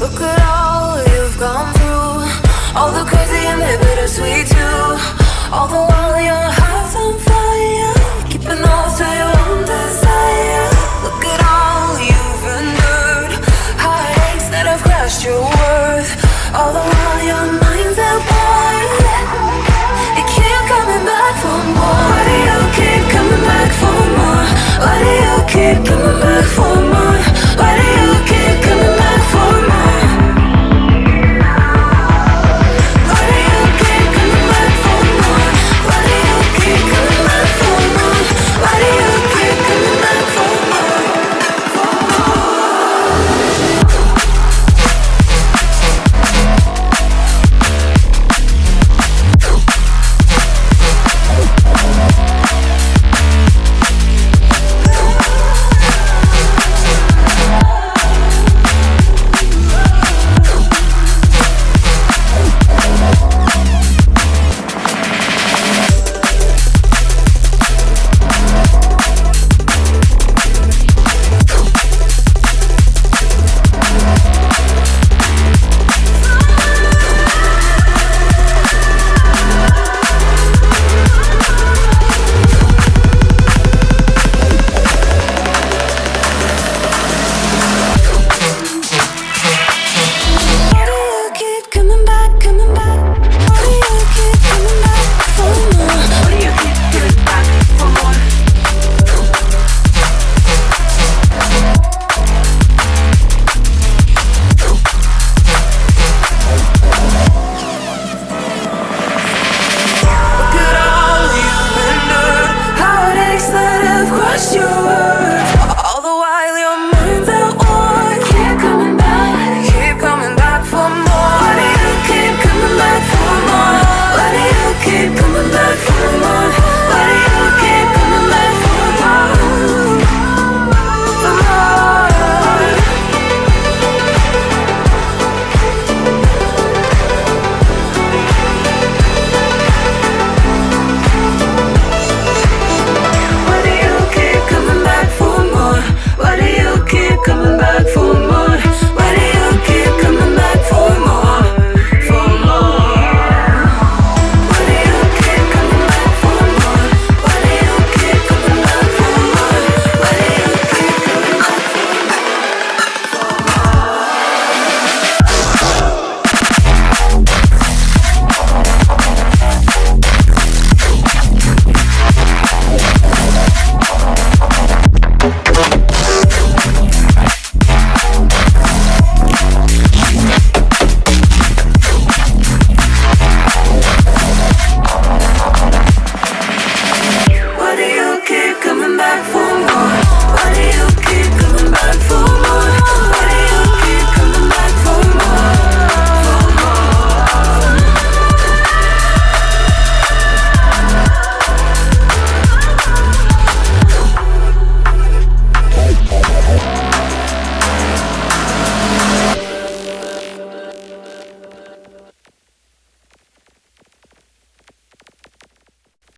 Look at all you've gone through. All the crazy and the bittersweet too. All the while your heart's on fire. Keeping all to your own desire. Look at all you've endured. Heartaches that have crushed your world